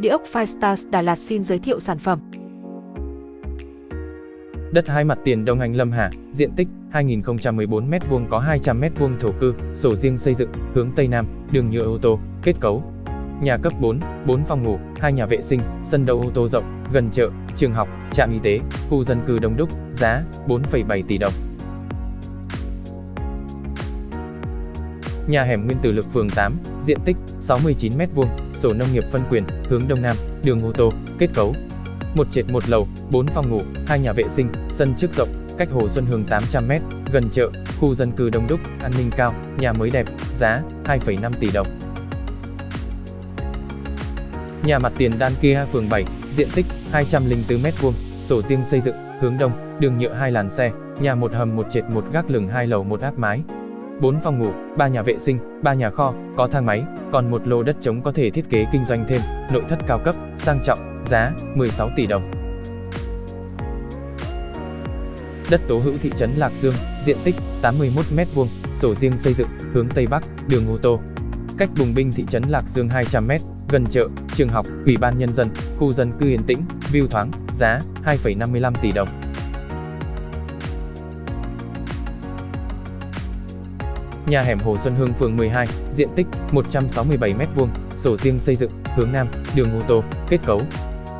Địa ốc Firestars Đà Lạt xin giới thiệu sản phẩm. Đất hai mặt tiền Đông Anh Lâm Hà, diện tích 2014 m2 có 200 m2 thổ cư, sổ riêng xây dựng, hướng Tây Nam, đường nhựa ô tô, kết cấu. Nhà cấp 4, 4 phòng ngủ, 2 nhà vệ sinh, sân đậu ô tô rộng, gần chợ, trường học, trạm y tế, khu dân cư đông đúc, giá 4,7 tỷ đồng. Nhà hẻm Nguyên Tử Lực phường 8, diện tích 69 m2, sổ nông nghiệp phân quyền, hướng đông nam, đường ô tô, kết cấu. Một trệt một lầu, 4 phòng ngủ, 2 nhà vệ sinh, sân trước rộng, cách Hồ Xuân Hương 800m, gần chợ, khu dân cư đông đúc, an ninh cao, nhà mới đẹp, giá 2,5 tỷ đồng. Nhà mặt tiền Đan Kia phường 7, diện tích 204m2, sổ riêng xây dựng, hướng đông, đường nhựa hai làn xe, nhà một hầm một trệt một gác lửng hai lầu một áp mái, 4 phòng ngủ, 3 nhà vệ sinh, 3 nhà kho, có thang máy, còn một lô đất trống có thể thiết kế kinh doanh thêm, nội thất cao cấp, sang trọng, giá 16 tỷ đồng. Đất tố hữu thị trấn Lạc Dương, diện tích 81 m2, sổ riêng xây dựng, hướng Tây Bắc, đường ô tô. Cách Bùng Binh thị trấn Lạc Dương 200 m, gần chợ, trường học, ủy ban nhân dân, khu dân cư yên tĩnh, view thoáng, giá 2,55 tỷ đồng. Nhà hẻm Hồ Xuân Hương phường 12, diện tích 167m2, sổ riêng xây dựng, hướng Nam, đường ô tô, kết cấu.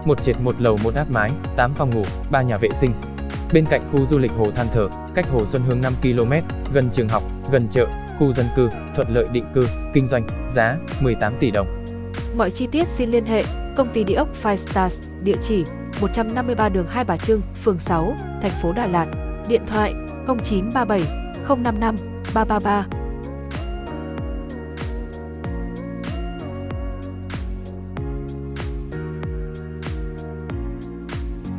Một trệt một lầu một áp mái, 8 phòng ngủ, 3 nhà vệ sinh. Bên cạnh khu du lịch Hồ Than Thở, cách Hồ Xuân Hương 5 km, gần trường học, gần chợ, khu dân cư, thuận lợi định cư, kinh doanh, giá 18 tỷ đồng. Mọi chi tiết xin liên hệ công ty địa ốc Five Stars, địa chỉ 153 đường Hai Bà Trưng, phường 6, thành phố Đà Lạt, điện thoại 0937 055 333